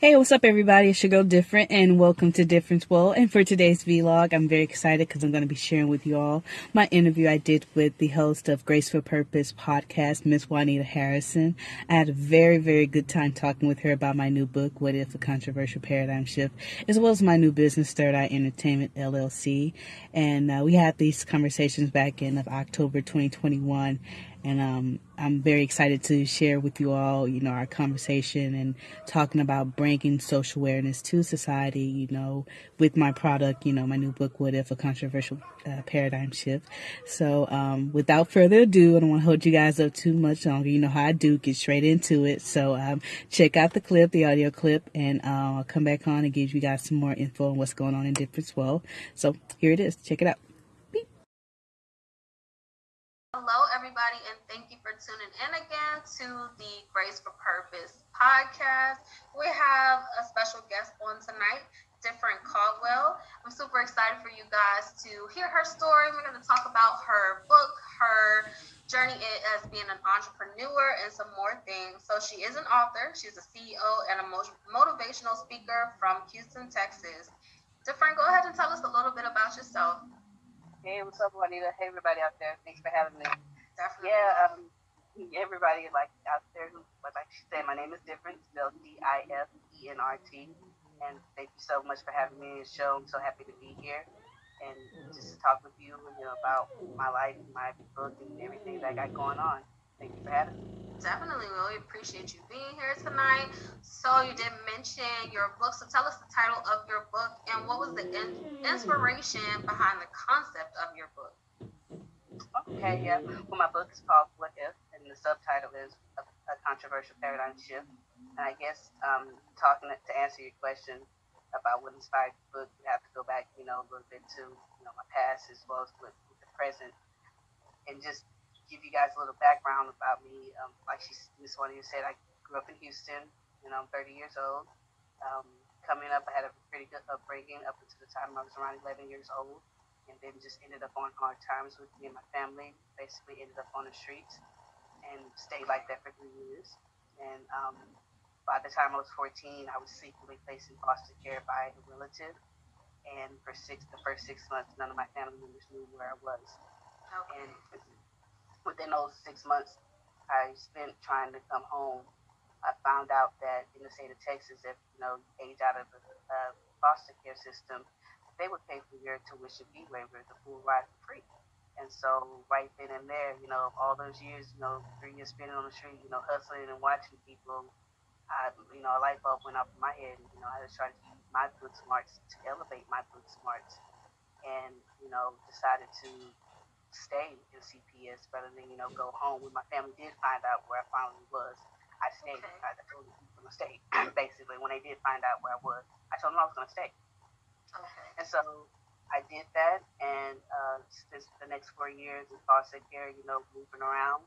Hey, what's up, everybody? It's your girl Different, and welcome to Difference World. And for today's vlog, I'm very excited because I'm going to be sharing with you all my interview I did with the host of Graceful Purpose podcast, Miss Juanita Harrison. I had a very, very good time talking with her about my new book, What If a Controversial Paradigm Shift, as well as my new business, Third Eye Entertainment LLC. And uh, we had these conversations back in of October 2021 and um, I'm very excited to share with you all, you know, our conversation and talking about bringing social awareness to society, you know, with my product, you know, my new book, What If a Controversial uh, Paradigm Shift. So, um, without further ado, I don't want to hold you guys up too much longer. You know how I do, get straight into it. So, um, check out the clip, the audio clip, and uh, I'll come back on and give you guys some more info on what's going on in Difference World. So, here it is. Check it out. Hello, everybody, and thank you for tuning in again to the Grace for Purpose podcast. We have a special guest on tonight, Different Caldwell. I'm super excited for you guys to hear her story. We're going to talk about her book, her journey as being an entrepreneur, and some more things. So, she is an author, she's a CEO and a motivational speaker from Houston, Texas. Different, go ahead and tell us a little bit about yourself. Hey, what's up, Juanita? Hey, everybody out there. Thanks for having me. Definitely. Yeah, um, everybody like out there who, like she said, my name is Different, spelled D-I-F-E-N-R-T. And thank you so much for having me on the show. I'm so happy to be here and just to talk with you, you know, about my life, my book, and everything that I got going on. Thank you for having me. Definitely, we appreciate you being here tonight. So you did mention your book. So tell us the title of your book and what was the in- inspiration behind the concept of your book. Okay, yeah. Well, my book is called What If, and the subtitle is A, a Controversial Paradigm Shift. And I guess um, talking to answer your question about what inspired the book, you have to go back, you know, a little bit to you know my past as well as with, with the present, and just give you guys a little background about me. Um, like she, Miss Juanita said, I grew up in Houston. Know, I'm 30 years old. Um, coming up, I had a pretty good upbringing up until the time I was around 11 years old, and then just ended up on hard times with me and my family. Basically, ended up on the streets and stayed like that for three years. And um, by the time I was 14, I was secretly placed in foster care by a relative. And for six, the first six months, none of my family members knew where I was. Okay. And within those six months I spent trying to come home, I found out that in the state of Texas, if you know age out of the uh, foster care system, they would pay for your tuition fee waiver, the full ride for free. And so right then and there, you know, all those years, you know, three years spending on the street, you know, hustling and watching people, I, you know, a light bulb went off in my head. And, you know, I just tried to use my book smarts to elevate my book smarts, and you know, decided to stay in CPS rather than, you know, go home. When my family did find out where I finally was, I stayed. Okay. I told them I was going to stay, basically. When they did find out where I was, I told them I was going to stay. Okay. And so I did that, and uh, spent the next four years in foster care, you know, moving around.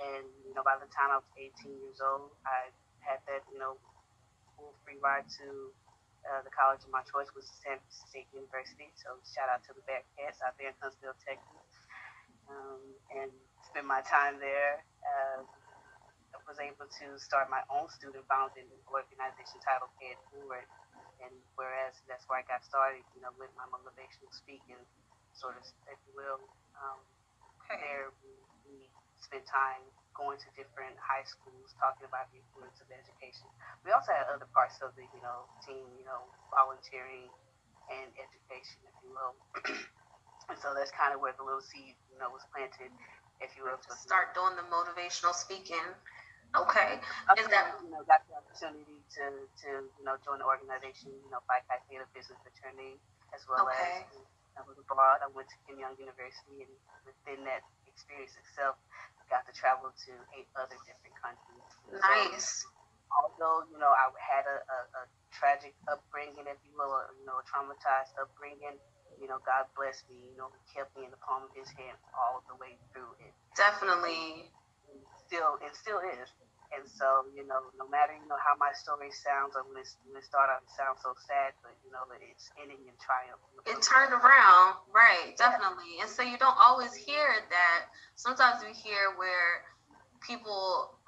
And, you know, by the time I was 18 years old, I had that, you know, full free ride to uh, the college of my choice, was Sam Houston State University. So shout out to the Bearcats out there in Huntsville, Texas um, and spent my time there. Uh, I was able to start my own student founded organization titled It Forward. And whereas that's where I got started, you know, with my motivational speaking, sort of, if you will. Um, okay. There, we, we spent time going to different high schools, talking about the importance of education. We also had other parts of the, you know, team, you know, volunteering and education, if you will. And so that's kind of where the little seed, you know, was planted, if you will. To start doing the motivational speaking. Okay. Is that you know got the opportunity to to you know join the organization, you know, Phi Chi Theta Business Fraternity, as well okay. as I was abroad. I went to Keimyung University, and within that experience itself, got to travel to eight other different countries. Nice. So, although you know I had a, a, a tragic upbringing, if you will, or, you know, a traumatized upbringing you know, God blessed me, you know, he kept me in the palm of his hand all the way through it. Definitely. And still, it still is. And so, you know, no matter, you know, how my story sounds, or when, it's, when it started out, it sounds so sad, but, you know, it's ending in triumph. It turned around, right, definitely. Yeah. And so you don't always hear that. Sometimes we hear where people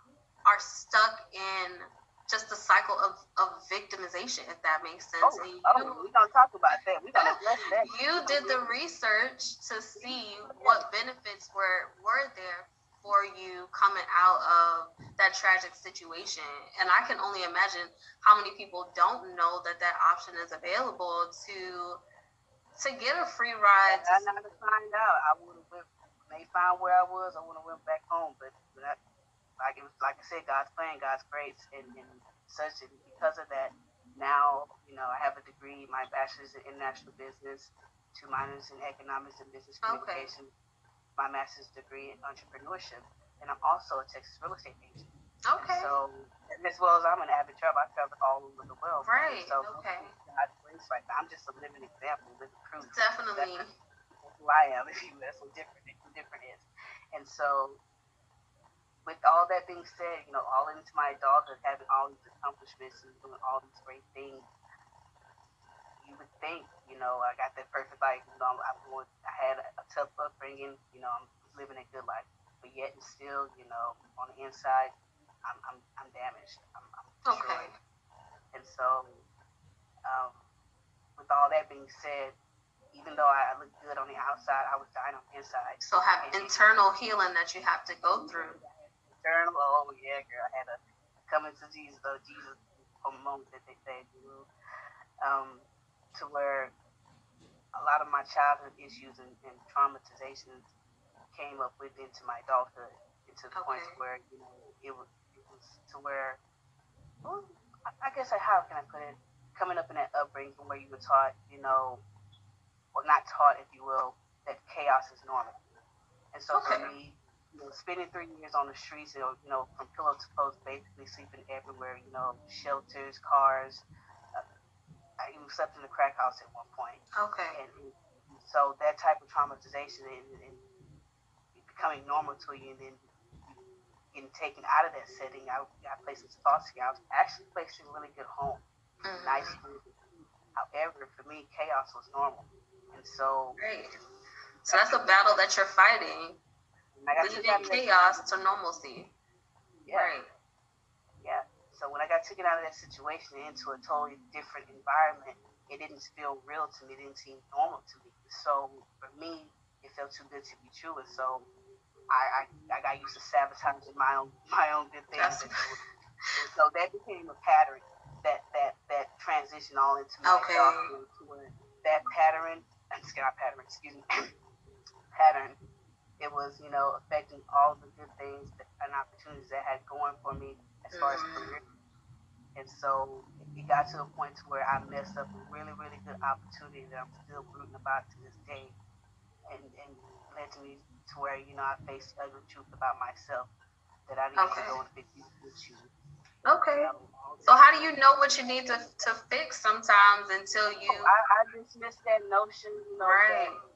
are stuck in just a cycle of, of victimization, if that makes sense. Oh, and oh, we're gonna talk about that. We're gonna address that. you did the research to see what benefits were were there for you coming out of that tragic situation. And I can only imagine how many people don't know that that option is available to to get a free ride. I never find out. I would have went. They found where I was, I would have went back home. But, but I, like it was, like I said, God's plan, God's grace, and, and such. And because of that, now you know I have a degree, my bachelor's in international business, two minors in economics and business Okay. communication, my master's degree in entrepreneurship, and I'm also a Texas real estate agent. Okay. So as well as I'm an avid traveler, I travel all over the world. Right, So okay. God's grace right now. I'm just a living example, living proof. Definitely. That's who I am, if you. That's what different, who different is. And so, with all that being said, you know, all into my adulthood, having all these accomplishments and doing all these great things, you would think, you know, I got that perfect life. You know, I'm going, I had a, a tough upbringing. You know, I'm living a good life, but yet and still, you know, on the inside, I'm I'm, I'm damaged. I'm, I'm Okay. And so, um, with all that being said, even though I look good on the outside, I was dying on the inside. So have internal healing that you have to go through. Eternal, oh yeah, girl. I had a coming to Jesus, though Jesus moment that they say, you know, um, to where a lot of my childhood issues and, and traumatizations came up with into my adulthood, into the point where you know it was it was to where, well, I, I guess I, how can I put it? Coming up in that upbringing where you were taught, you know, or not taught, if you will, that chaos is normal. And so for Okay. me, you know, spending three years on the streets, you know, you know, from pillow to post, basically sleeping everywhere, you know, shelters, cars. Uh, I even slept in the crack house at one point. Okay. And, and so that type of traumatization and, and becoming normal to you and then getting taken out of that setting, I got placed in foster care. I was actually placed in a really good home, Mhm. nice food. However, for me, chaos was normal. And so Great. So that's a battle that you're fighting, I got leaving chaos to normalcy. Yeah. Right. Yeah. So when I got taken out of that situation into a totally different environment, it didn't feel real to me. It didn't seem normal to me. So for me, it felt too good to be true. And so I I, I got used to sabotaging my own my own good things. And so that became a pattern. That that that transition all into my Okay. adulthood to where that pattern, excuse not pattern, excuse me, pattern. It was, you know, affecting all the good things that, and opportunities that had going for me as far as Mhm. career. And so it got to a point to where I messed up a really, really good opportunity that I'm still rooting about to this day. And and led to me to where, you know, I faced the ugly truth about myself that I need Okay. to go and fix. Okay. You all So how do you know what you need to, to fix sometimes until you Oh, I, I dismiss that notion, you know, Right. that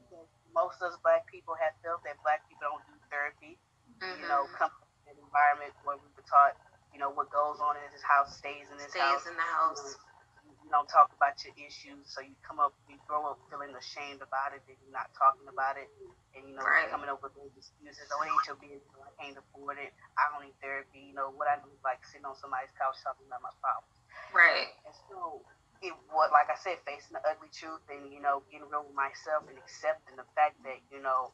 most of us black people have felt that black people don't do therapy. You know, Mhm. come from an environment where we were taught, you know, what goes on in this house stays in this stays house. in the house. You, you don't talk about your issues, so you come up, you grow up feeling ashamed about it, and you're not talking about it, and you know, Right. coming up with those excuses. Oh, it ain't your business. I can't afford it. I don't need therapy. You know, what I do is like sitting on somebody's couch talking about my problems. Right. And so it was like I said, facing the ugly truth and you know getting real with myself and accepting the fact that you know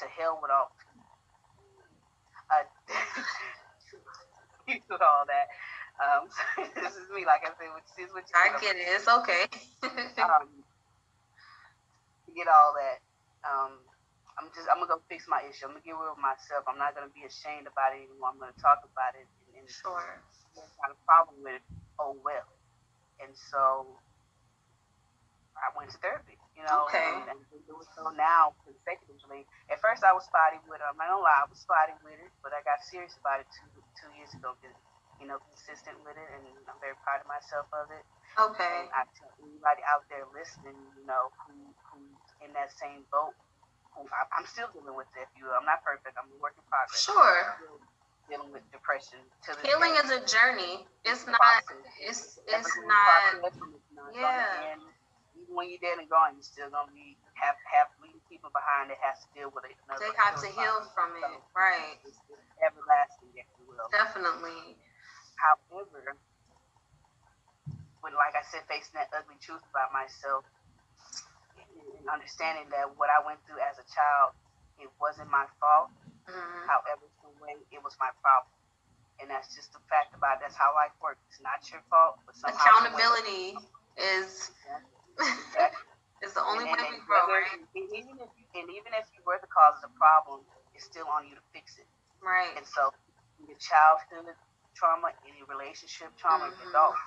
to hell with all uh, with all that. Um, this is me, like I said, which is what you I get it. It's okay. um, get all that. Um, I'm just I'm gonna go fix my issue. I'm gonna get real with myself. I'm not gonna be ashamed about it anymore. I'm gonna talk about it and, and sure. got a problem with it, oh well. And so I went to therapy, you know, Okay. and, and been doing so now consecutively. At first I was spotty with it. I'm not gonna lie, I was spotty with it, but I got serious about it two two years ago, being, you know, consistent with it, and I'm very proud of myself of it. Okay. And I tell anybody out there listening, you know, who who's in that same boat, who I, I'm still dealing with it. If you, I'm not perfect. I'm a work in progress. Sure. Still dealing with depression to Healing day. is a journey. It's not. It's it's not. process it's not yeah. end. Even when you're dead and gone, you're still gonna be have have leaving people behind that has to deal with it. They have to heal from it. Right. It's, it's everlasting, if you will. Definitely. However, when like I said, facing that ugly truth about myself and understanding that what I went through as a child, it wasn't my fault. Mm-hmm. However, way it was my problem. And that's just the fact about it. that's how life works. It's not your fault, but somehow accountability is is the only and, way and, we grow, right? Even if you, and even if you were the cause of the problem, it's still on you to fix it. Right. And so, your childhood trauma, any relationship trauma, mm-hmm. adult,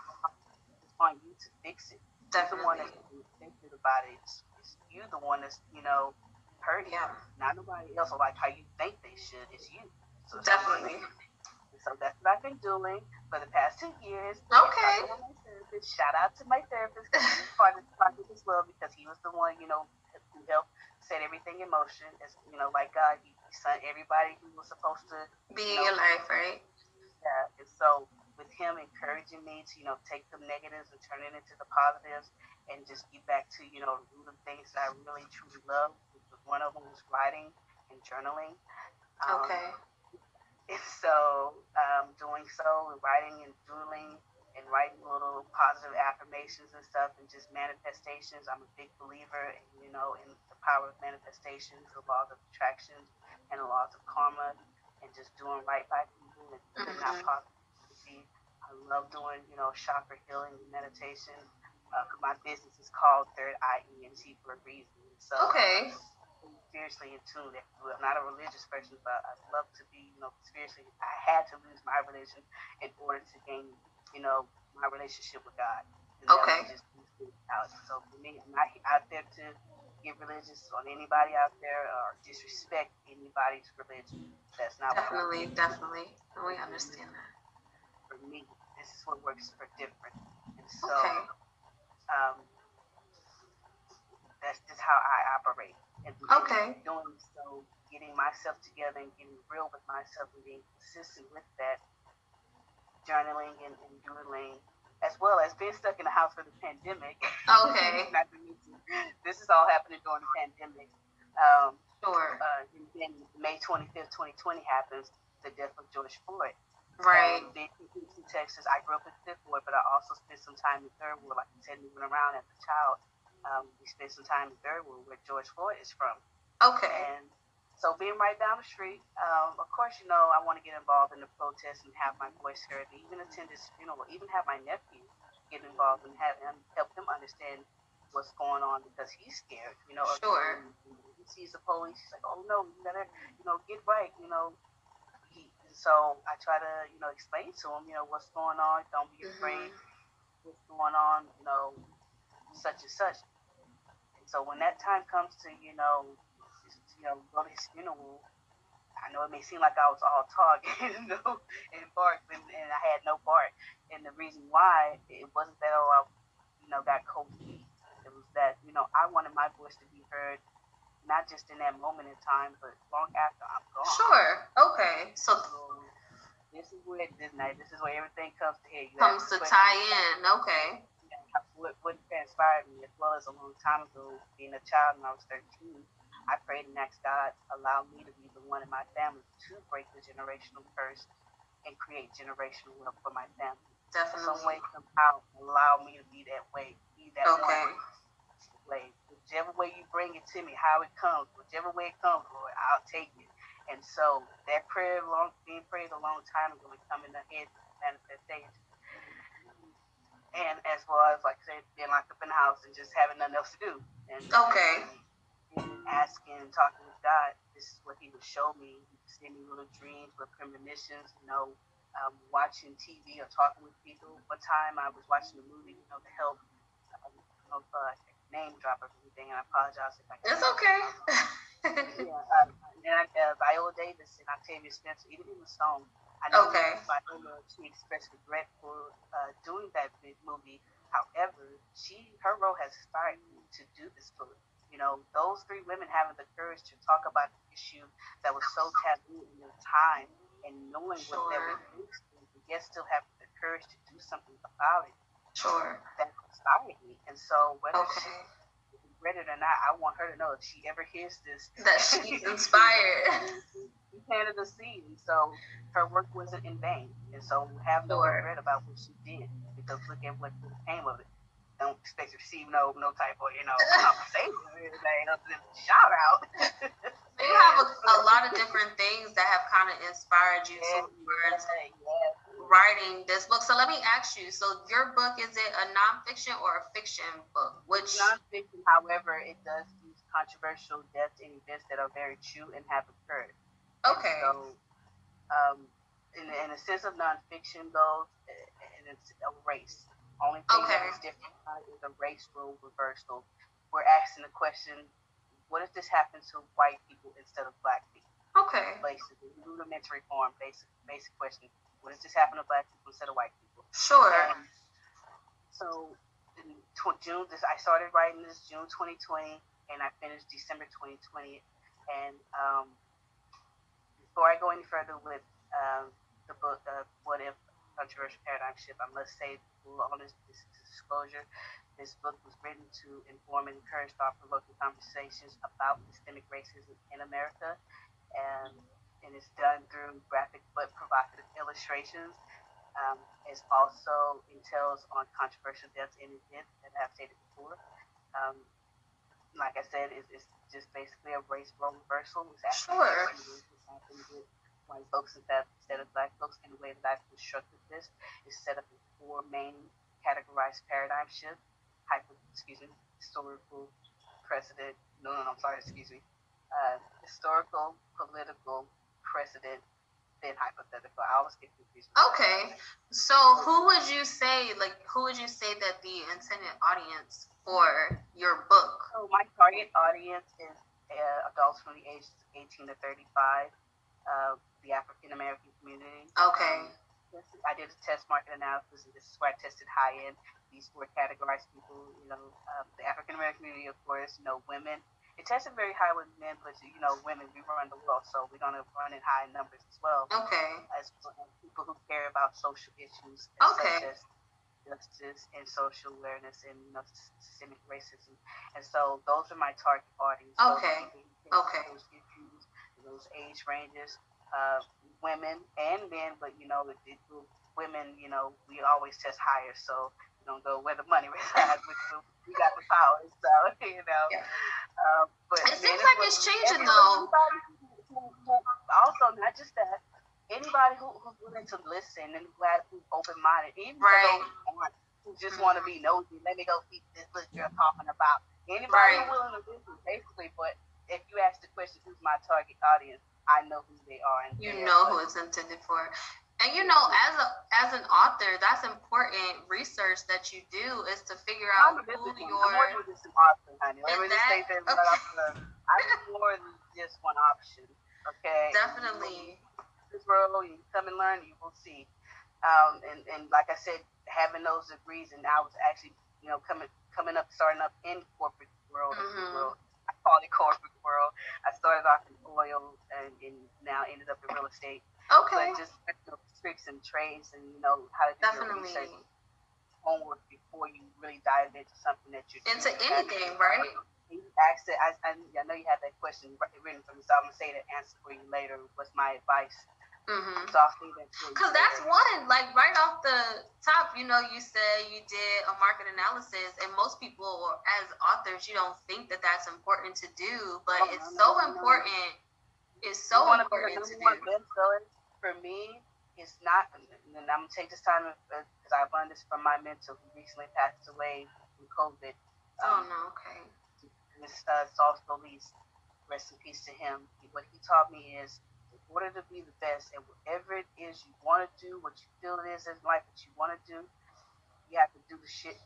it's on you to fix it. Definitely. You're the one that's thinking about it. It's, it's you the one that's you know hurting. Yeah. Not nobody else or like how you think they should. It's you. So Definitely. So that's what I've been doing for the past two years. Okay. Shout out to my therapist because he was part of the project as well because he was the one, you know, who helped set everything in motion. As you know, like God, he, he sent everybody who was supposed to be in your life, right? Yeah. And so with him encouraging me to, you know, take the negatives and turn it into the positives and just get back to, you know, the root of things that I really truly love. One of them was writing and journaling. Um, okay. And so, um, doing so and writing and doodling and writing little positive affirmations and stuff and just manifestations. I'm a big believer, in, you know, in the power of manifestations, the laws of attraction, and the laws of karma, and just doing right by people and mm-hmm. not positivity. I love doing, you know, chakra healing and meditation. Uh, my business is called Third Eye ENT for a reason. So, okay spiritually in tune. I'm not a religious person, but I love to be, you know, spiritually. I had to lose my religion in order to gain, you know, my relationship with God. And okay. Just. So for me, I'm not out there to get religious on anybody out there or disrespect anybody's religion. That's not definitely, definitely. We understand that. For me, this is what works for different. And so, okay. um, that's just how I operate. Okay. doing so, getting myself together and getting real with myself and being consistent with that, journaling and, and doodling, as well as being stuck in the house for the pandemic. Okay. this is all happening during the pandemic. Um, sure. Uh, and then May 25th, 2020 happens, the death of George Floyd. Right. Um, Texas. I grew up in Fifth Ward, but I also spent some time in Third Ward, like I said, moving around as a child um, we spent some time in Ward, where George Floyd is from. Okay. And so being right down the street, um, of course, you know, I want to get involved in the protest and have my voice heard, and even attend his funeral, even have my nephew get involved and have him help him understand what's going on because he's scared, you know. Sure. He sees the police, he's like, oh no, you better, you know, get right, you know. He, so I try to, you know, explain to him, you know, what's going on. Don't be afraid. Mm-hmm. What's going on, you know, such and such. And so when that time comes to, you know, you know, go to his funeral, I know it may seem like I was all talk and, you know, and bark, and, and I had no bark. And the reason why it wasn't that oh, I, you know, got cold feet. It was that you know I wanted my voice to be heard, not just in that moment in time, but long after I'm gone. Sure. Okay. So. so this is where this night. This is where everything comes to head. comes to tie in. Okay what, what transpired me as well as a long time ago, being a child when I was 13, I prayed and asked God allow me to be the one in my family to break the generational curse and create generational wealth for my family. Definitely. Some way, somehow, allow me to be that way, be that okay. one way. Whichever way you bring it to me, how it comes, whichever way it comes, Lord, I'll take it. And so that prayer, long being prayed a long time ago, is coming ahead manifestation and as well as like I said, being locked up in the house and just having nothing else to do. And okay. And asking and talking with God, this is what He would show me. Send me little dreams, little premonitions. You know, um, watching TV or talking with people. One time I was watching a movie, you know, to help. Um, of, uh, name drop everything, and I apologize if I. Can't. It's okay. yeah, um, and then I, uh, Viola Davis and Octavia Spencer, even in the song, I know okay. Viola, she expressed regret for uh, doing that big movie. However, she her role has inspired me to do this book. You know, those three women having the courage to talk about the issue that was so taboo in their time and knowing sure. what they were doing, yet still having the courage to do something about it. Sure. That inspired me. And so whether okay. she read it or not, I want her to know if she ever hears this that she's inspired. She planted a seed, so her work wasn't in vain. And so have no sure. regret about what she did because look at what came of it. don't expect to receive no no type of you know compensation or anything other than shout out. you have a, a, lot of different things that have kind of inspired you towards yeah. writing this book. So let me ask you: so your book is it a nonfiction or a fiction book? Which nonfiction, however, it does use controversial deaths and events that are very true and have occurred. Okay. So, um, in, in the sense of nonfiction though, and it's a race. Only thing okay. that is different is a race role reversal. We're asking the question, what if this happens to white people instead of black people? Okay. Basically, rudimentary form, basic basic question. What if this happen to black people instead of white people? Sure. And so in tw- June, this I started writing this June 2020, and I finished December 2020. And um, before I go any further with um, the book, uh, What If Controversial Paradigm Shift, I must say, on this, disclosure, this book was written to inform and encourage thought provoking conversations about systemic racism in America. And, and it's done through graphic but provocative illustrations. Um, it also entails on controversial deaths and events that I've stated before. Um, like I said, it's, it's, just basically a race role reversal. It's sure white folks instead of black folks in the way that I've constructed this is set up in four main categorized paradigm shift, hyper, excuse me, historical, precedent, no, no, no, I'm sorry, excuse me, uh, historical, political, precedent, then hypothetical. I always get confused. Okay, so who would you say, like, who would you say that the intended audience for your book? So my target audience is uh, adults from the ages 18 to 35 uh, the African American community. Okay. Um, I did a test market analysis, and this is where I tested high end. These four categorized people, you know, um, the African American community, of course, you know, women. It tested very high with men, but you know, women, we run the world, so we're gonna run in high numbers as well. Okay. As people who care about social issues, okay. such as justice and social awareness and you know systemic racism, and so those are my target audience. Okay. Okay. Those issues, those age ranges, uh, women and men, but you know, it, it, women, you know, we always test higher, so you don't go where the money resides. which we got the power, so you know. Yeah. Uh, but it seems like it's changing though. Also, not just that, anybody who, who's willing to listen and who has who's open minded, even right. those who just mm-hmm. want to be nosy, let me go see this book you're talking about. Anybody right. willing to listen, basically. But if you ask the question, who's my target audience? I know who they are. And you know who it's intended for. And you know, as a as an author, that's important research that you do is to figure out I'm who your. I'm more than just an author, honey. Let me just say that okay. I'm more than just one option. Okay. Definitely. This world, you come and learn, you will see. Um, and and like I said, having those degrees, and I was actually, you know, coming coming up, starting up in corporate world, mm-hmm. world I call it corporate world. I started off in oil and, and now ended up in real estate. Okay. But just you know, tricks and trades and you know how to do Definitely. your research homework before you really dive into something that you're into anything, right? You asked it. I, I, know you had that question written for me, so I'm gonna say the answer for you later. What's my advice? Mm-hmm. So I'll say that Because that's one, like right off the top, you know, you said you did a market analysis, and most people, as authors, you don't think that that's important to do, but oh, it's no, so no, important. No. It's so important to do. For me, it's not, and I'm gonna take this time because uh, I've learned this from my mentor who recently passed away from COVID. Oh, um, oh no, okay. Miss uh, Saul Solis, rest in peace to him. What he taught me is order to be the best and whatever it is you want to do, what you feel it is in life that you want to do, you have to do the shit.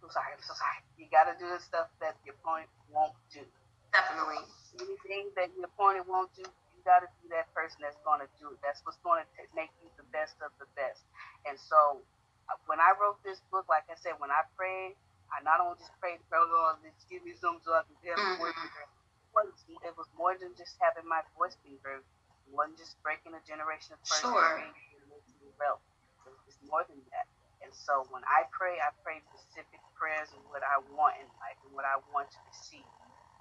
I'm sorry, I'm so sorry. You got to do the stuff that your opponent won't do. Definitely. Anything that your opponent won't do, you got to be that person that's going to do it. That's what's going to make you the best of the best. And so uh, when I wrote this book, like I said, when I prayed, I not only just prayed, Lord, give me some so I can tell mm-hmm was it was more than just having my voice be heard. It wasn't just breaking a generation of person. Sure. It's more than that. And so when I pray, I pray specific prayers of what I want in life and what I want to receive.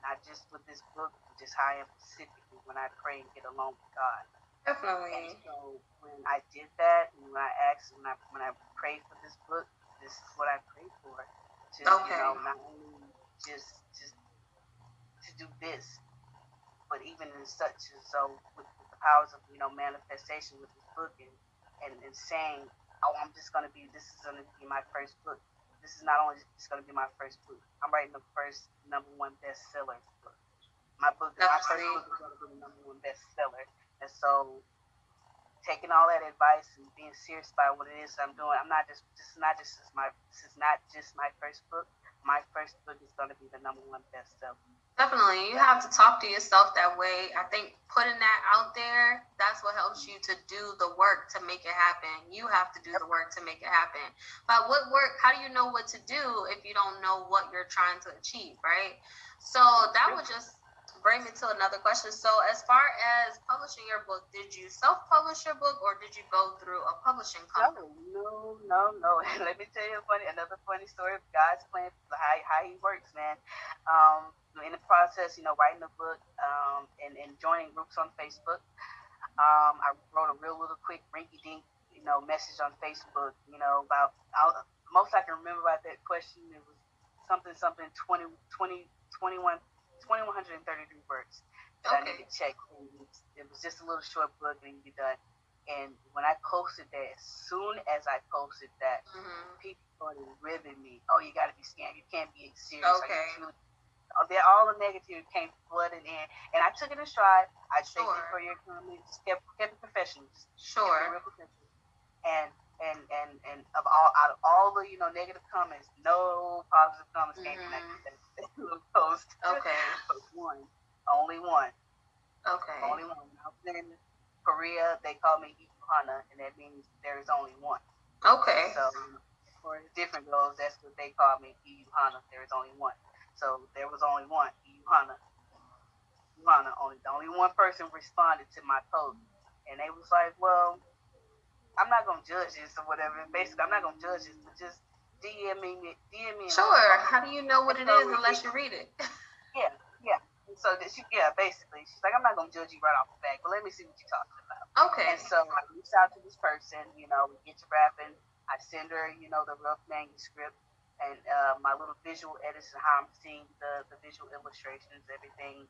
Not just with this book, but just how I am specifically when I pray and get along with God. Definitely. And so when I did that, and when I asked, when I when I prayed for this book, this is what I prayed for. To Okay. you know, not only just just do this, but even in such and so with, with the powers of you know manifestation with this book and and, and saying, oh, I'm just gonna be this is gonna be my first book. This is not only just gonna be my first book. I'm writing the first number one bestseller book. My book, my first book is gonna be the number one bestseller, and so taking all that advice and being serious about what it is I'm doing. I'm not just this is not just this is my this is not just my first book. My first book is going to be the number one bestseller. Definitely. You have to talk to yourself that way. I think putting that out there, that's what helps you to do the work to make it happen. You have to do the work to make it happen. But what work, how do you know what to do if you don't know what you're trying to achieve, right? So that would just bring me to another question. So as far as publishing your book, did you self-publish your book or did you go through a publishing company? No, no, no, no. Let me tell you a funny another funny story of God's plan, how how He works, man. Um, in the process, you know, writing the book um, and, and joining groups on Facebook, um, I wrote a real little quick rinky dink, you know, message on Facebook, you know, about I'll, most I can remember about that question. It was something, something 20, 20, 21, 2133 words that I Okay. need to check. It was- just a little short book and be done. And when I posted that, as soon as I posted that, hmm people started ribbing me. Oh, you got to be scammed. You can't be serious. You Okay. Oh, they're all the negativity came flooding in, and I took it in stride. I thank you Sure. for your comments. Kept kept it professional. It Sure. real professional. And and and and of all out of all the you know negative comments, no positive comments came mm-hmm. from that post. Okay. But one, only one, Okay. only one. I was in Korea, they call me Ikuhana, and that means there is only one. Okay. So for different goals, that's what they call me, Iyuhana. There is only one. So there was only one, Iyuhana. Iyuhana, only the only one person responded to my post. And they was like, Well, I'm not gonna judge this or whatever. Basically I'm not gonna judge this, but just DM me DM me Sure. How do you know what it is unless you read it? Yeah, yeah. So that she yeah, basically she's like, I'm not gonna judge you right off the bat, but let me see what you're talking about. Okay. And so I reach out to this person, you know, we get to rapping. I send her, you know, the rough manuscript and uh, my little visual edits and how I'm seeing the, the visual illustrations, everything.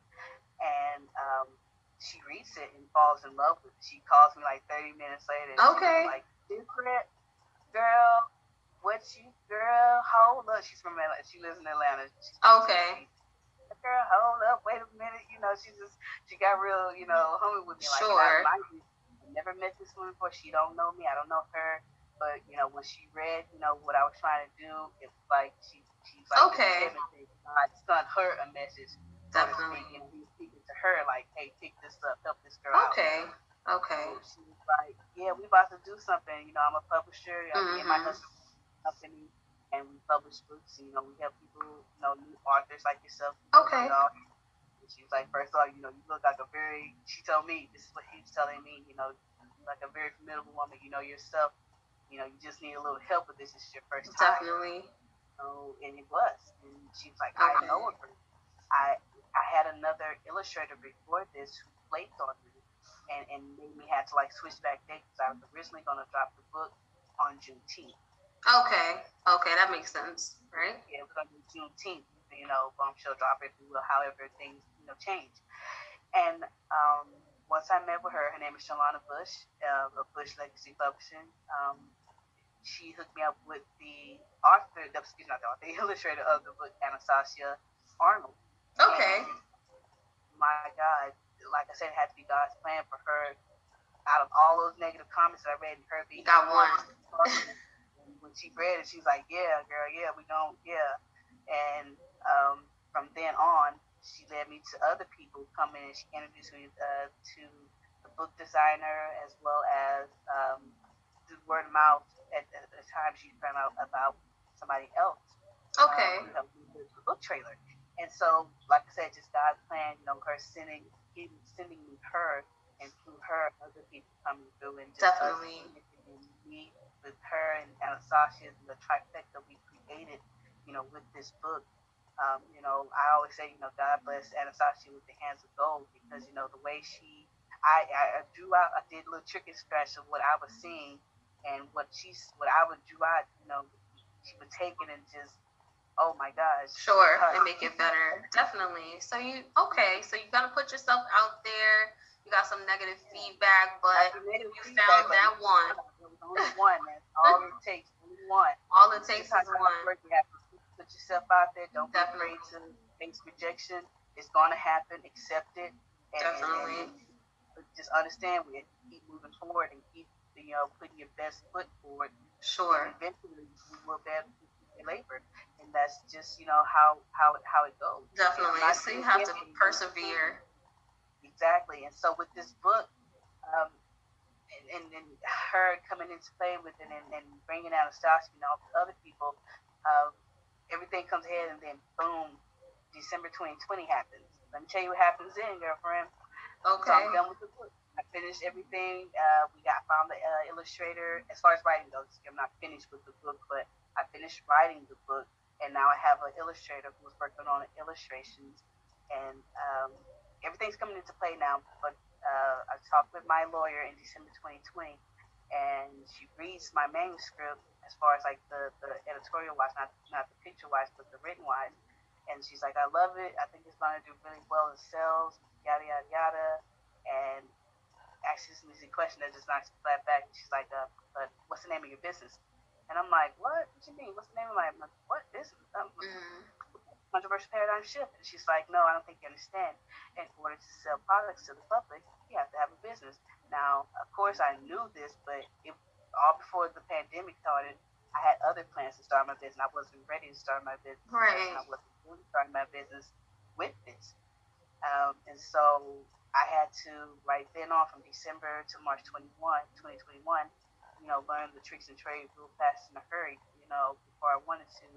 And um, she reads it and falls in love with it. She calls me like 30 minutes later. And Okay. Like, different girl, what you, girl, hold up. She's from Atlanta. She lives in Atlanta. She's Okay. Girl, hold up, wait a minute. You know, she just, she got real, you know, homie with me. Like, Sure. I, I never met this woman before. She don't know me. I don't know her. But you know, when she read, you know, what I was trying to do, it was like she she's like Okay. I sent her a message. Definitely. And he's speaking to her like, hey, pick this up, help this girl out. Okay. Okay. She was like, yeah, we about to do something. You know, I'm a publisher. I'm in my mm-hmm. husband's company, and we publish books. And, you know, we help people, you know, new authors like yourself. Okay. You know, and she was like, first of all, you know, you look like a very. She told me this is what he was telling me. You know, like a very formidable woman. You know yourself. You know, you just need a little help with this. Is your first time. Definitely. So, and it was. And she was like, I Okay. know her. I I had another illustrator before this who flaked on me and, and made me have to like switch back dates. I was originally going to drop the book on Juneteenth. Okay. Okay. That makes sense. Right. Yeah, it was going to be Juneteenth, you know, bombshell drop, you will, however things, you know, change. And um, once I met with her, her name is Shalana Bush uh, of Bush Legacy Publishing. Um, she hooked me up with the author, excuse me, not the author, the illustrator of the book, Anastasia Arnold. Okay. My God, like I said, it had to be God's plan for her. Out of all those negative comments that I read, and her being got one. When she read it, she was like, "Yeah, girl, yeah, we don't, yeah." And um, from then on, she led me to other people coming, and she introduced me uh, to the book designer as well as um, through word of mouth. At, at the time, she found out about somebody else Okay. um, know, with the book trailer. And so, like I said, just God's plan, you know, her sending, giving, sending me her, and through her, other people coming through, and just us Definitely. me with her and Anastasia, the trifecta we created, you know, with this book. Um, you know, I always say, you know, God bless Anastasia with the hands of gold because, you know, the way she, I, I, I drew out, I did a little trick and scratch of what I was seeing and what she's, what I would drew out, you know, she would take it and just, oh my gosh. Sure, and make it better. Definitely. So you okay? So you gotta put yourself out there. You got some negative feedback, but Negative you feedback, found but that one. Only one. That's all it takes. Only one. All it takes is one. it works. You have to put yourself out there. Don't be Definitely. afraid to face rejection. It's gonna happen. Accept it. And, and- Definitely. and just understand we keep moving forward and keep you know putting your best foot forward. Sure. Eventually, you will be labor, and that's just you know how how it how it goes. Definitely. So you have to persevere. Exactly. And so with this book, um, and, and, and her coming into play with it and, and bringing out Anastasia and all the other people, um, everything comes ahead and then boom, December 2020 happens. Let me tell you what happens then, girlfriend. Okay. So. I'm done with the book. I finished everything. Uh, we got found the uh, illustrator. As far as writing goes, I'm not finished with the book, but I finished writing the book, and now I have an illustrator who's working on illustrations, and um, everything's coming into play now. But uh, I talked with my lawyer in December 2020, and she reads my manuscript as far as like the, the editorial wise, not not the picture wise, but the written wise. And she's like, I love it. I think it's going to do really well in sales, yada yada yada. And asks me a question that just knocks me flat back. She's like, uh, but what's the name of your business? And I'm like, what? What you mean? What's the name of my, my what business? Um, Mm, controversial paradigm shift. And she's like, no, I don't think you understand. In order to sell products to the public, you have to have a business. Now, of course, I knew this, but it, all before the pandemic started, I had other plans to start my business. I wasn't ready to start my business. Right. I wasn't really starting my business with this. Um, and so I had to, right then on from December to March 21, 2021, you know, learn the tricks and trade real fast in a hurry, you know, before I wanted to,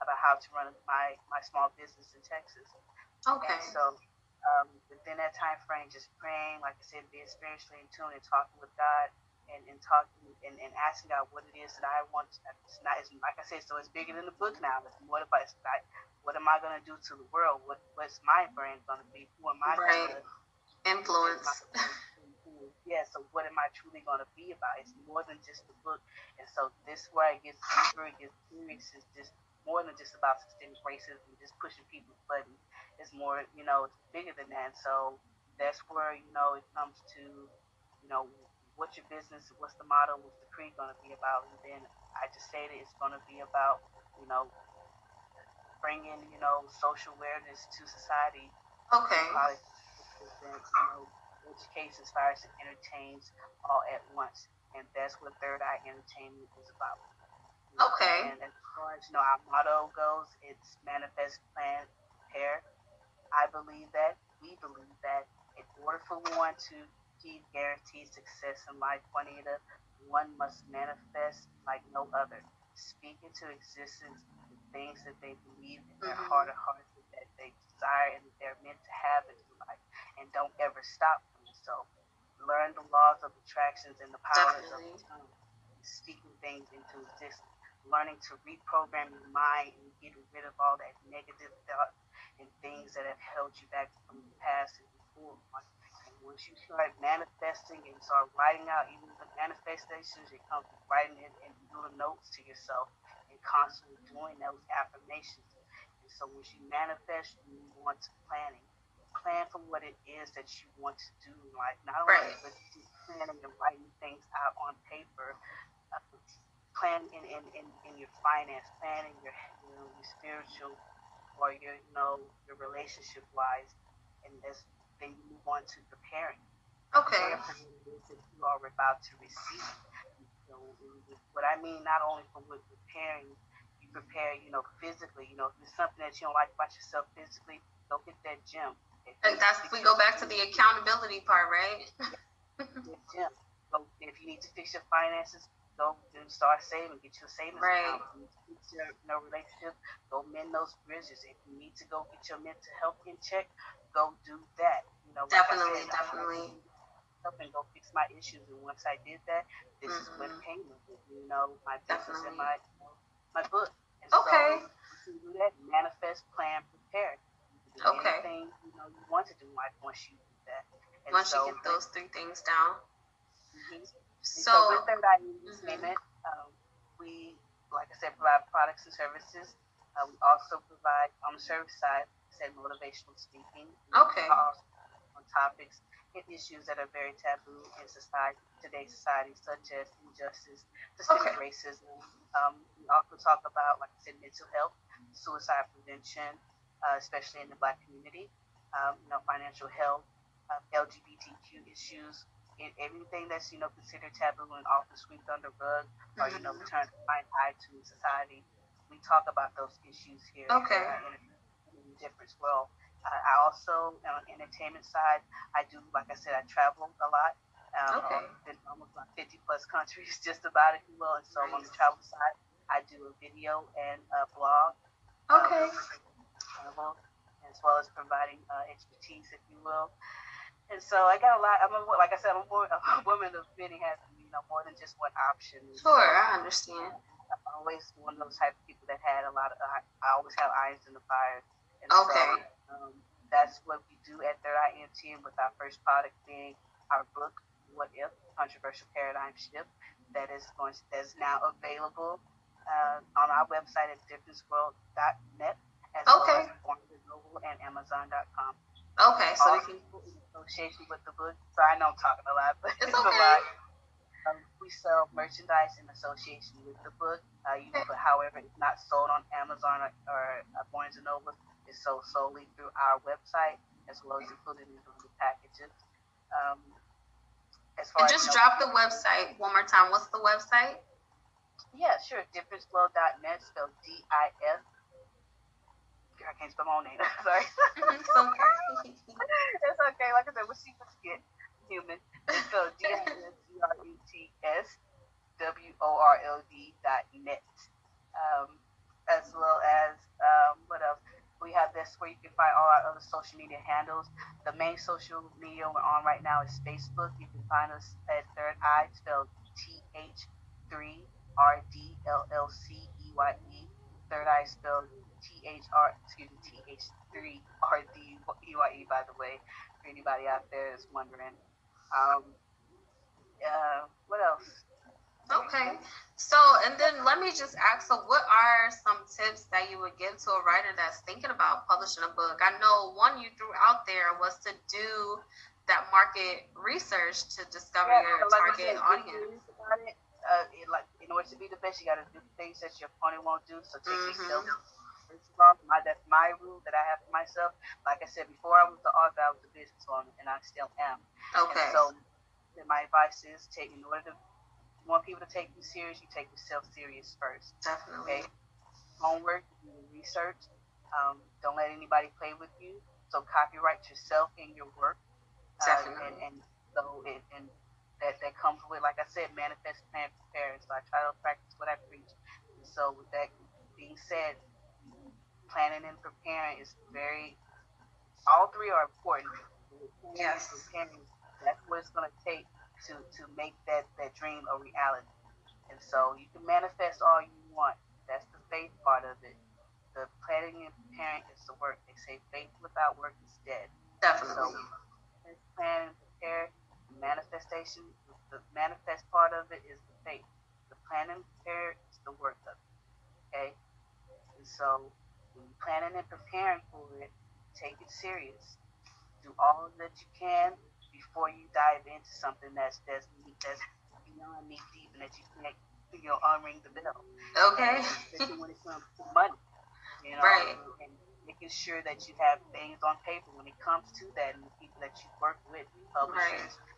about how to run my, my small business in Texas. Okay. And so um, within that time frame, just praying, like I said, being spiritually in tune and talking with God and, and talking and, and asking God what it is that I want. It's not, it's, like I said, so it's bigger than the book now. It's more it's like, what am I going to do to the world? What What's my brand going to be? Who am I Right. going to Influence. Yeah, so what am I truly going to be about? It's more than just the book. And so this where it gets deeper, it gets serious. It's just more than just about systemic racism, just pushing people's buttons. It's more, you know, it's bigger than that. So that's where, you know, it comes to, you know, what's your business, what's the motto, what's the creed going to be about? And then I just stated it's going to be about, you know, bringing, you know, social awareness to society Okay. that you know as far as it entertains all at once, and that's what Third Eye Entertainment is about. Okay. And as far as you know, our motto goes, it's manifest, plan, prepare. I believe that. We believe that. In order for one to achieve guaranteed success in life, Juanita, one must manifest like no other. Speak into existence the things that they believe in their Mhm. heart of hearts that they desire and that they're meant to have in life. And don't ever stop so. Learn the laws of attractions and the powers Definitely. of. Speaking things into existence. Learning to reprogram your mind and get rid of all that negative thought and things that have held you back from the past and before. And once you start manifesting and start writing out even the manifestations, it comes from writing it and doing notes to yourself and constantly doing those affirmations. And so once you manifest, you move on to planning. Plan for what it is that you want to do in life. Not only Right. but just planning and writing things out on paper. Uh, plan in, in, in, in your finance, plan in your you know, your spiritual or your you know your relationship wise, and as then you move on to preparing. Okay. For what it is that you are about to receive. So what I mean, not only for what preparing, you prepare, you know, physically. You know, if there's something that you don't like about yourself physically, go hit that gym. And that's we go back to the accountability part, right? gym. Go, if you need to fix your finances, go and start saving. Get your savings Right. account. If you need to fix your you know, relationship, go mend those bridges. If you need to go get your mental health in check, go do that. You know, like Definitely, said, definitely. Up and go fix my issues. And once I did that, this is what Mhm. came. You know, my business and my my book. And Okay. So, do that. Manifest, plan, prepare. You can do Okay. Anything you know you want to do in life once you do that. And Once so, you get those three things down. mhm. So so with Third Eye Mhm. Entertainment, um, we like I said, provide products and services. Uh, we also provide on the service side, said motivational speaking. Okay. On topics and issues that are very taboo in society, today's society, such as injustice, systemic okay. racism. Um, we also talk about, like I said, mental health, suicide prevention, uh, especially in the Black community. Um, you know, financial health, uh, LGBTQ issues, and everything that's you know considered taboo and often swept under rug or you know turned a blind eye to society. We talk about those issues here. Okay. Uh, in, in difference well. Uh, I also, on the entertainment side, I do, like I said, I travel a lot. Um, okay. Been almost like 50 plus countries, just about, if you will. And so nice. on the travel side, I do a video and a blog. Okay. Um, as well as providing uh, expertise, if you will. And so I got a lot. I'm a, like I said, I'm a, woman of many hats. You know, more than just one option. Sure, I understand. I'm always one of those type of people that had a lot of. I, I always have irons in the fire. And okay. So, um, that's what we do at Third Eye MTN with our first product being our book, What If? Controversial Paradigm Shift, that is going to, that's now available uh, on our website at differenceworld.net as okay. well as Noble and Amazon.com. Okay, so we can in association with the book. So I know I'm talking a lot, but it's, it's okay. a lot. Um, we sell merchandise in association with the book. Uh, you know, but however, it's not sold on Amazon or, or uh, Barnes and Noble. It's sold solely through our website as well as included in the packages. Um, as far and just as, drop know, the website one more time. What's the website? Yeah, sure. Differenceflow.net, spelled D I S I can't spell my own name. Sorry. it's okay. it's okay. Like I said, we're super skit human. So I N C R E T S W O R L D dot net. Um, as well as um, what else? We have this where you can find all our other social media handles. The main social media we're on right now is Facebook. You can find us at Third Eye, spelled T H 3 R D L L C E Y E. Third Eye spelled T H R, excuse me, T H three R D E Y E. By the way, for anybody out there is wondering. Um, uh, what else? Okay. So, and then let me just ask so, what are some tips that you would give to a writer that's thinking about publishing a book? I know one you threw out there was to do that market research to discover yeah, your like target said, audience. Uh, like, in order to be the best, you got to do things that your opponent won't do. So, take mm-hmm. yourself my that's my rule that I have for myself. Like I said before, I was the author, I was the business owner, and I still am. Okay. And so, my advice is take in order to want people to take you serious, you take yourself serious first. Definitely. Okay. Homework, research. Um, don't let anybody play with you. So copyright yourself in your work. Definitely. Uh, and, and so it, and that that comes with, like I said, manifest, plan, prepare. So I try to practice what I preach. And so with that being said, planning and preparing is very, all three are important. Yes. That's what it's going to take to, to make that, that dream a reality. And so you can manifest all you want. That's the faith part of it. The planning and preparing is the work. They say faith without work is dead. Definitely. So plan and prepare. The manifestation, the manifest part of it is the faith. The plan and prepare is the work of it. Okay? And so planning and preparing for it, take it serious. Do all that you can before you dive into something that's that's that's beyond knee deep and that you can't you know unring the bell. Okay. Especially when it comes to money, you know, right. and making sure that you have things on paper when it comes to that, and the people that you work with, publishers. Right.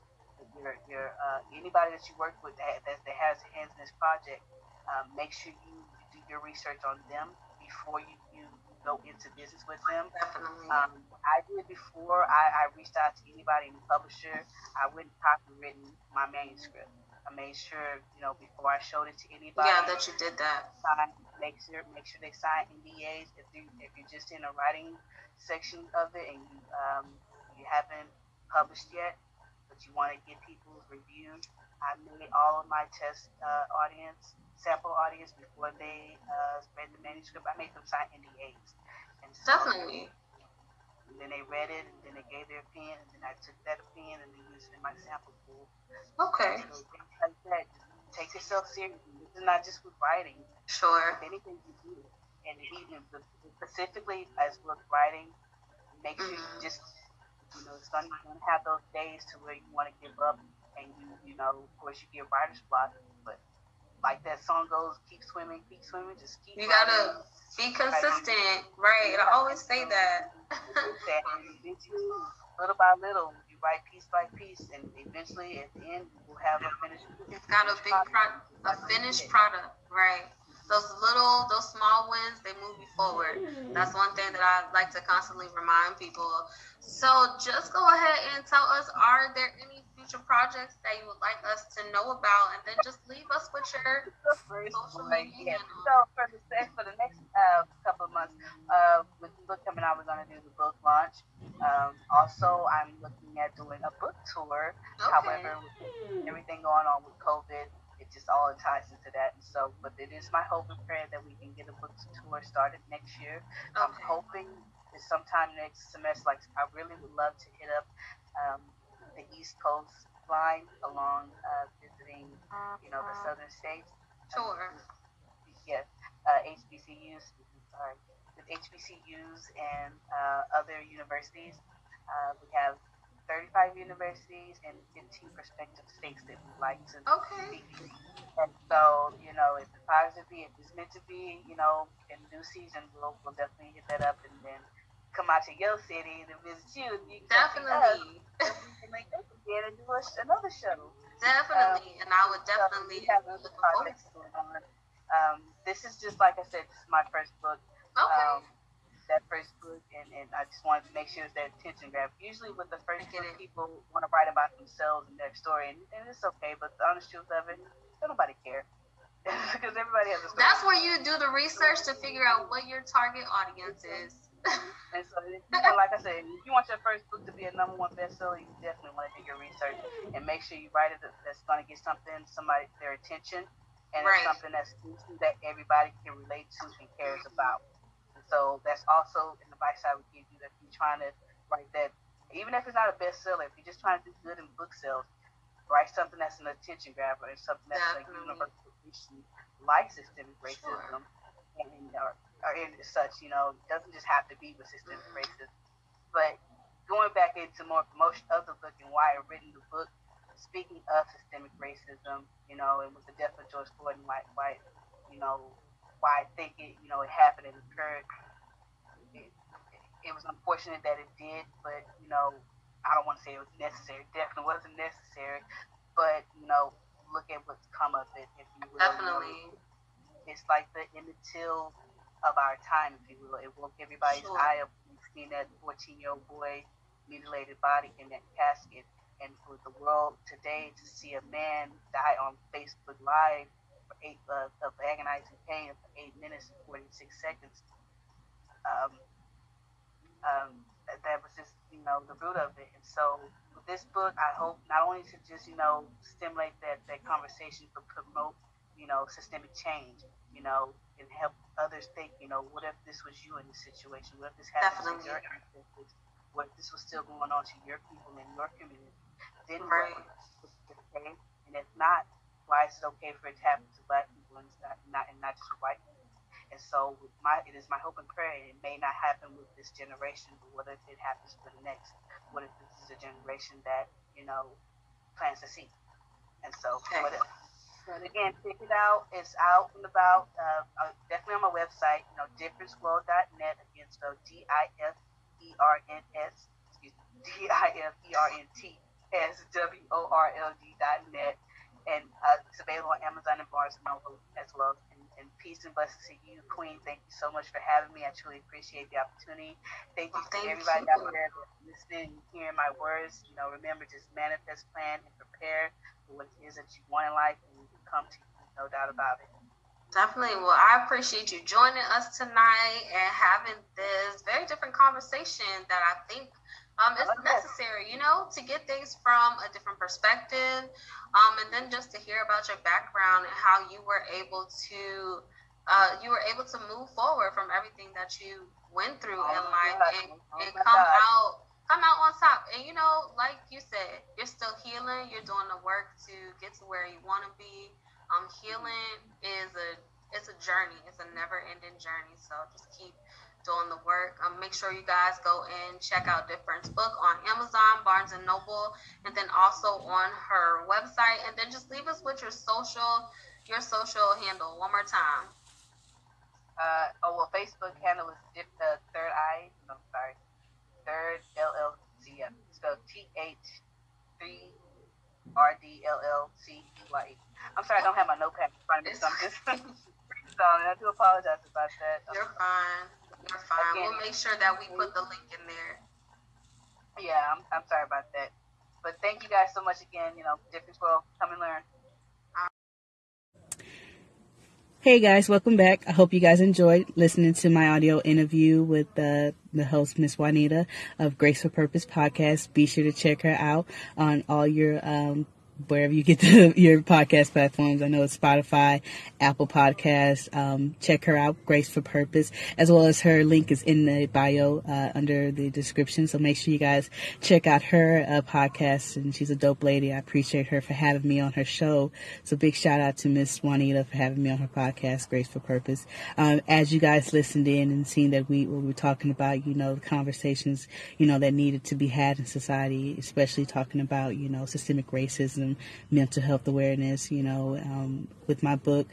Your, your uh, anybody that you work with that, that, that has hands in this project, um, make sure you do your research on them before you, you go into business with them. Definitely. Um, I did before I, I reached out to anybody in the publisher. I went and copywritten my manuscript. I made sure, you know, before I showed it to anybody. Yeah, that you did that. Sign, make sure, make sure they sign NDAs. If you if you're just in a writing section of it and you um, you haven't published yet, but you want to get people's reviews, I made all of my test uh, audience sample audience before they uh, read the manuscript. I made them sign NDAs. And so, Definitely. And then they read it, and then they gave their opinion, and then I took that opinion and then used it in my sample pool. Okay. So things like that, take yourself seriously. This is not just with writing. Sure. With anything you do, and even specifically as with writing, make sure mm-hmm. you just you know, it's you're gonna have those days to where you want to give up, and you, you know, of course, you get writer's block. But like that song goes, keep swimming, keep swimming, just keep. You gotta be consistent, right? I always say that. that little by little, you write piece by piece, and eventually, at the end, you will have a finished. It's got a big pro- a finished product, right? those little, those small wins, they move you forward. That's one thing that I like to constantly remind people. So just go ahead and tell us, are there any future projects that you would like us to know about? And then just leave us with your social media. Yeah. So for the, for the next uh, couple of months, uh, with the book coming out, we're going to do the book launch. Um, also, I'm looking at doing a book tour. Okay. However, with everything going on with COVID, it just all ties into that. And so, but it is my hope and prayer that we can get a book tour started next year. Okay. I'm hoping that sometime next semester. Like I really would love to hit up um, the East Coast line along uh, visiting, you know, the uh-huh. southern states. Sure. Yes, uh, HBCUs. Sorry, with HBCUs and uh, other universities. Uh, we have 35 universities and 15 prospective states that we'd like to okay. And so, you know, if that be, if it's meant to be, you know, in new season, we'll, we'll definitely hit that up and then come out to your city to visit you. You definitely. make us again and do another show. Definitely. Um, and I would definitely so have other projects going on. Um, this is just, like I said, this is my first book. Okay. Um, that first book, and, and I just wanted to make sure it's that attention grab. Usually, with the first book, people want to write about themselves and their story, and, and it's okay. But the honest truth of it, nobody care because everybody has a story. That's where you do the research to figure out what your target audience is. And so, you want, like I said, if you want your first book to be a number one bestseller, you definitely want to do your research and make sure you write it that's going to get something somebody their attention and right. it's something that's that everybody can relate to and cares about. So that's also an advice I would give you if you're trying to write that, even if it's not a bestseller, if you're just trying to do good in book sales, write something that's an attention grabber and something that's Definitely. like universal like systemic racism, sure. and or, or in such. You know, it doesn't just have to be with systemic racism. But going back into more promotion of the book and why I written the book, speaking of systemic racism, you know, and with the death of George Floyd and why, why you know, why I think it, you know, it happened and occurred. It, it was unfortunate that it did, but you know, I don't want to say it was necessary. definitely wasn't necessary, but you know, look at what's come of it. If you will, definitely, you know, it's like the Emmett Till of our time, if you will. It woke everybody's sure. eye up. Seen that 14 year old boy mutilated body in that casket, and for the world today to see a man die on Facebook Live for eight uh, of agonizing pain for eight minutes and 46 seconds. Um, um, that was just, you know, the root of it. And so with this book, I hope not only to just, you know, stimulate that, that conversation, but promote, you know, systemic change, you know, and help others think, you know, what if this was you in this situation? What if this happened Definitely. to your ancestors? What if this was still going on to your people in your community? Then right. what? And if not, why is it okay for it to happen to black people and not, not and not just white people? And so my it is my hope and prayer it may not happen with this generation, but what if it happens for the next? What if this is a generation that, you know, plants a seed? And so okay. what if? And again, check it out. It's out and about. Uh, uh definitely on my website, you know, differenceworld.net. Again, so D I F E R N S, excuse me, D I F E R N T S W O R L D.net and uh, it's available on Amazon and Barnes and Noble as well. And, and, peace and blessings to you, Queen. Thank you so much for having me. I truly appreciate the opportunity. Thank you well, to everybody you. out there listening, hearing my words. You know, remember just manifest, plan, and prepare for what it is that you want in life, and come to you. No doubt about it. Definitely. Well, I appreciate you joining us tonight and having this very different conversation that I think um, it's necessary, you know, to get things from a different perspective, um, and then just to hear about your background and how you were able to, uh, you were able to move forward from everything that you went through oh in life God. and, oh and come God. out, come out on top. And you know, like you said, you're still healing. You're doing the work to get to where you want to be. Um, healing is a it's a journey. It's a never ending journey. So just keep doing the work. Um, make sure you guys go and check out Difference book on Amazon, Barnes and Noble, and then also on her website. And then just leave us with your social your social handle one more time. Uh, oh well, Facebook handle is Dip the Third Eye. No, sorry, Third LLC. Spelled T H three R D L L C E Y. I'm sorry, I don't have my notepad in front of me, so I'm just freestyling. I do apologize about that. You're fine. You're fine. Again, we'll make sure that we put the link in there. Yeah, I'm, I'm sorry about that. But thank you guys so much again. You know, Difference World, come and learn. Hey guys, welcome back. I hope you guys enjoyed listening to my audio interview with uh, the host, Miss Juanita of Grace for Purpose podcast. Be sure to check her out on all your um, wherever you get the, your podcast platforms. I know it's Spotify, Apple Podcasts. Um, check her out, Grace for Purpose, as well as her link is in the bio uh, under the description. So make sure you guys check out her uh, podcast. And she's a dope lady. I appreciate her for having me on her show. So big shout out to Miss Juanita for having me on her podcast, Grace for Purpose. Um, as you guys listened in and seen that we, we were talking about, you know, the conversations, you know, that needed to be had in society, especially talking about, you know, systemic racism mental health awareness, you know, um, with my book,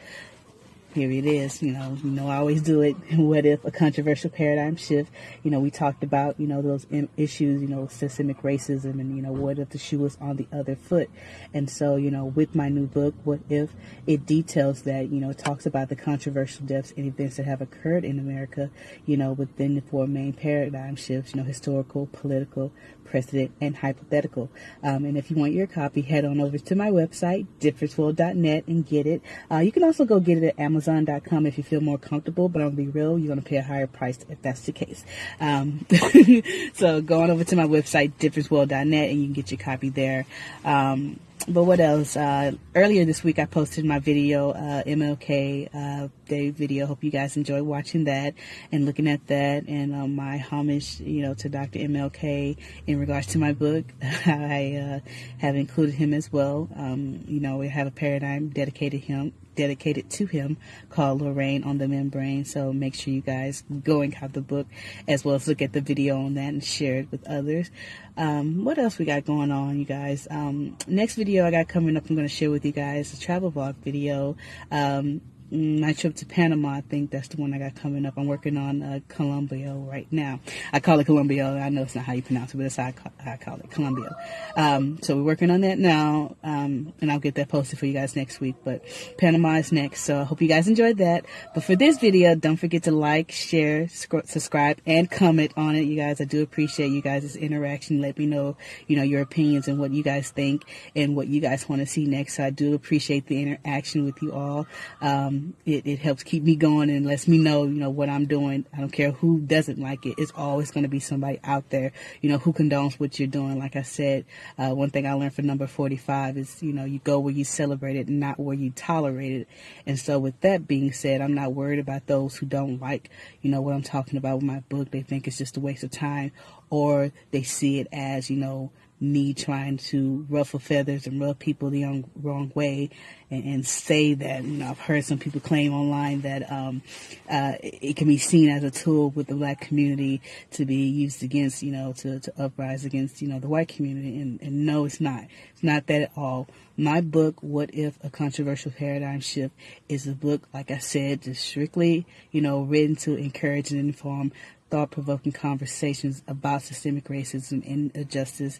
here it is. You know, you know, I always do it. What if a controversial paradigm shift? You know, we talked about, you know, those issues, you know, systemic racism and, you know, what if the shoe was on the other foot? And so, you know, with my new book, what if it details that, you know, talks about the controversial deaths and events that have occurred in America, you know, within the four main paradigm shifts, you know, historical, political, precedent, and hypothetical. Um, and if you want your copy, head on over to my website, differenceworld.net, and get it. Uh, you can also go get it at Amazon.com if you feel more comfortable, but I'll be real, you're going to pay a higher price if that's the case. Um, so go on over to my website, differenceworld.net, and you can get your copy there. Um, but what else? Uh, earlier this week, I posted my video, uh, MLK uh, Day video. Hope you guys enjoy watching that and looking at that, and um, my homage, you know, to Dr. MLK in regards to my book. I uh, have included him as well. Um, you know, we have a paradigm dedicated him dedicated to him called Lorraine on the Membrane. So make sure you guys go and have the book as well as look at the video on that and share it with others. Um, what else we got going on, you guys? Um, next video I got coming up, I'm going to share with you guys a travel vlog video. Um, my trip to Panama, I think that's the one I got coming up. I'm working on uh, Colombia right now. I call it Colombia. I know it's not how you pronounce it, but that's how I I call it, Colombia. Um, so we're working on that now, um, and I'll get that posted for you guys next week. But Panama is next, so I hope you guys enjoyed that. But for this video, don't forget to like, share, sc- subscribe, and comment on it, you guys. I do appreciate you guys' interaction. Let me know, you know, your opinions and what you guys think and what you guys want to see next. So I do appreciate the interaction with you all. Um, it, it helps keep me going and lets me know, you know, what I'm doing. I don't care who doesn't like it. It's always going to be somebody out there, you know, who condones what you're doing. Like I said, uh, one thing I learned from number 45 is, you know, you go where you celebrate it, not where you tolerate it. And so with that being said, I'm not worried about those who don't like, you know, what I'm talking about with my book. They think it's just a waste of time or they see it as, you know, me trying to ruffle feathers and rub people the wrong, wrong way and, and, say that, you know, I've heard some people claim online that um, uh, it can be seen as a tool with the black community to be used against, you know, to, to uprise against, you know, the white community. And, and no, it's not. It's not that at all. My book, What If a Controversial Paradigm Shift, is a book, like I said, just strictly, you know, written to encourage and inform thought provoking conversations about systemic racism and injustice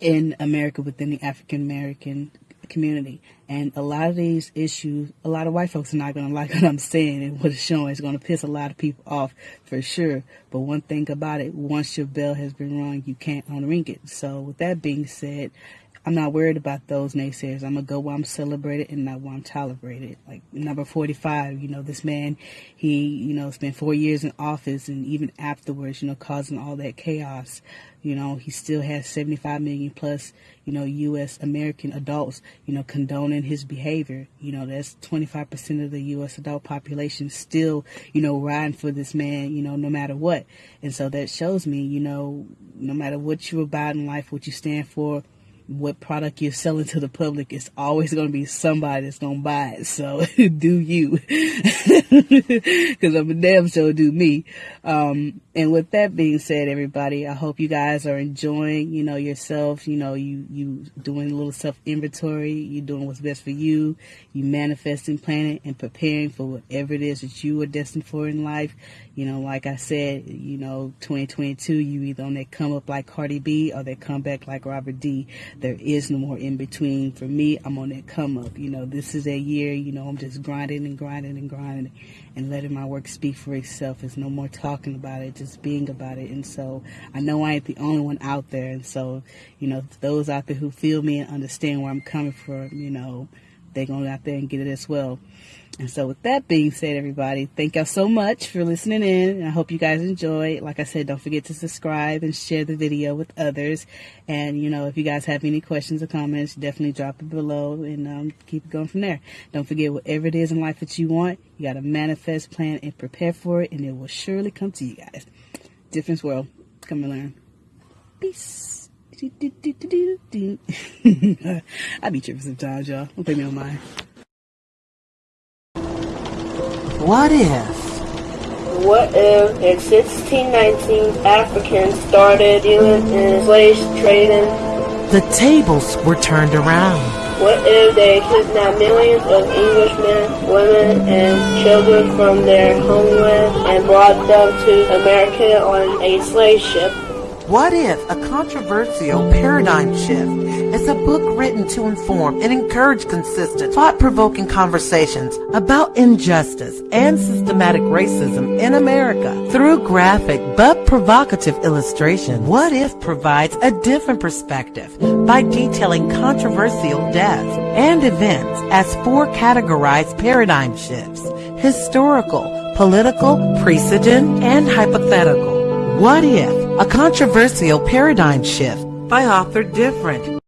in America within the African American community. And a lot of these issues, a lot of white folks are not going to like what I'm saying and what it's showing. It's going to piss a lot of people off for sure. But one thing about it, once your bell has been rung, you can't unring it. So with that being said, I'm not worried about those naysayers. I'm gonna go where I'm celebrated and not where I'm tolerated. Like number 45, you know, this man, he, you know, spent four years in office and even afterwards, you know, causing all that chaos. You know, he still has 75 million plus, you know, U.S. American adults, you know, condoning his behavior. You know, that's 25% of the U.S. adult population still, you know, riding for this man, you know, no matter what. And so that shows me, you know, no matter what you're about in life, what you stand for, what product you're selling to the public, it's always going to be somebody that's going to buy it. So do you, because I'm a damn sure do me. Um, and with that being said, everybody, I hope you guys are enjoying, you know, yourself. You know, you you doing a little self inventory. You're doing what's best for you. You manifesting, planning, and preparing for whatever it is that you are destined for in life. You know, like I said, you know, 2022, you either on that come up like Cardi B or that come back like Robert D. There is no more in between. For me, I'm on that come up. You know, this is a year. You know, I'm just grinding and grinding and grinding and letting my work speak for itself. There's no more talking about it, just being about it. And so I know I ain't the only one out there. And so, you know, those out there who feel me and understand where I'm coming from, you know, they're going out there and get it as well. And so, with that being said, everybody, thank y'all so much for listening in. I hope you guys enjoy. Like I said, don't forget to subscribe and share the video with others. And, you know, if you guys have any questions or comments, definitely drop it below and um, keep it going from there. Don't forget, whatever it is in life that you want, you got to manifest, plan, and prepare for it, and it will surely come to you guys. Difference World. Come and learn. Peace. I be tripping sometimes, y'all. Don't pay me on mine. What if? What if in 1619 Africans started dealing in slave trading? The tables were turned around. What if they kidnapped millions of Englishmen, women, and children from their homeland and brought them to America on a slave ship? What if a controversial paradigm shift is a book written to inform and encourage consistent, thought-provoking conversations about injustice and systematic racism in America through graphic but provocative illustration? What if provides a different perspective by detailing controversial deaths and events as four categorized paradigm shifts, historical, political, precedent, and hypothetical. What if a controversial paradigm shift by author different